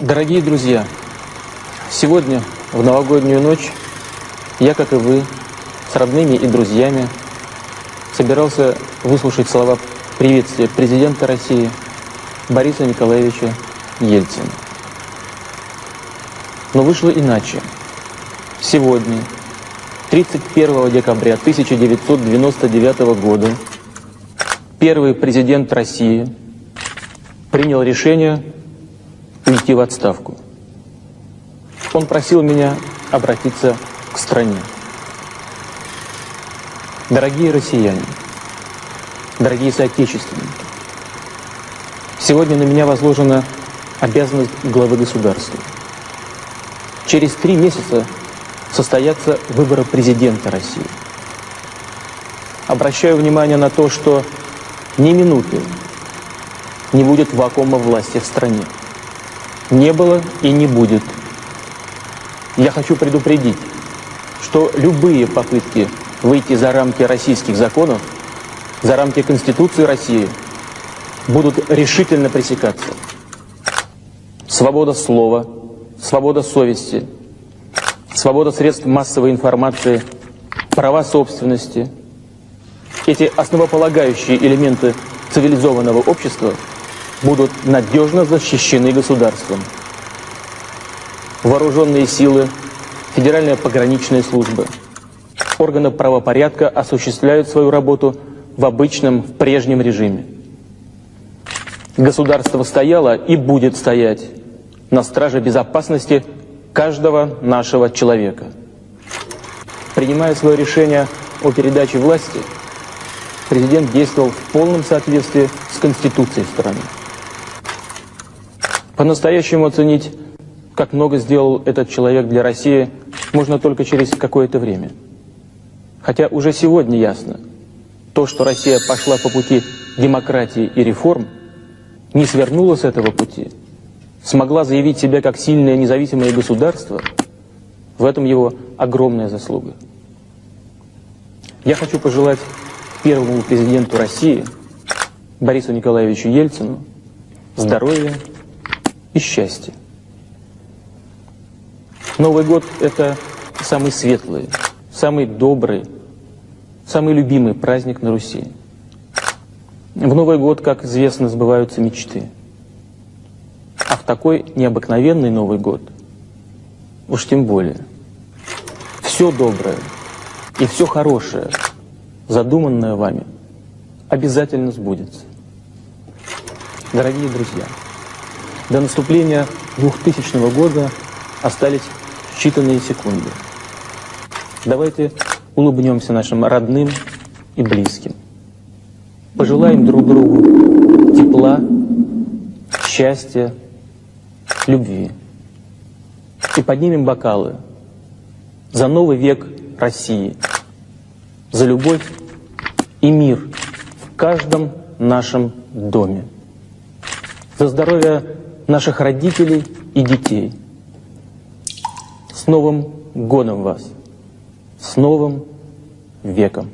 Дорогие друзья, сегодня, в новогоднюю ночь, я, как и вы, с родными и друзьями, собирался выслушать слова приветствия президента России Бориса Николаевича Ельцина. Но вышло иначе. Сегодня, 31 декабря 1999 года, первый президент России принял решение уйти в отставку. Он просил меня обратиться к стране. Дорогие россияне, дорогие соотечественники, сегодня на меня возложена обязанность главы государства. Через три месяца состоятся выборы президента России. Обращаю внимание на то, что ни минуты не будет вакуума власти в стране. Не было и не будет. Я хочу предупредить, что любые попытки выйти за рамки российских законов, за рамки Конституции России, будут решительно пресекаться. Свобода слова, свобода совести, свобода средств массовой информации, права собственности, эти основополагающие элементы цивилизованного общества будут надежно защищены государством. Вооруженные силы, Федеральная пограничная служба, органы правопорядка осуществляют свою работу в обычном, в прежнем режиме. Государство стояло и будет стоять на страже безопасности каждого нашего человека. Принимая свое решение о передаче власти, президент действовал в полном соответствии с Конституцией страны. По-настоящему оценить, как много сделал этот человек для России, можно только через какое-то время. Хотя уже сегодня ясно, то, что Россия пошла по пути демократии и реформ, не свернула с этого пути, смогла заявить себя как сильное независимое государство, в этом его огромная заслуга. Я хочу пожелать первому президенту России, Борису Николаевичу Ельцину, здоровья и счастья. Новый год – это самый светлый, самый добрый, самый любимый праздник на Руси. В Новый год, как известно, сбываются мечты. А в такой необыкновенный Новый год, уж тем более, все доброе и все хорошее – задуманное вами, обязательно сбудется. Дорогие друзья, до наступления 2000 года остались считанные секунды. Давайте улыбнемся нашим родным и близким. Пожелаем друг другу тепла, счастья, любви. И поднимем бокалы за новый век России – за любовь и мир в каждом нашем доме, за здоровье наших родителей и детей. С Новым годом вас! С Новым веком!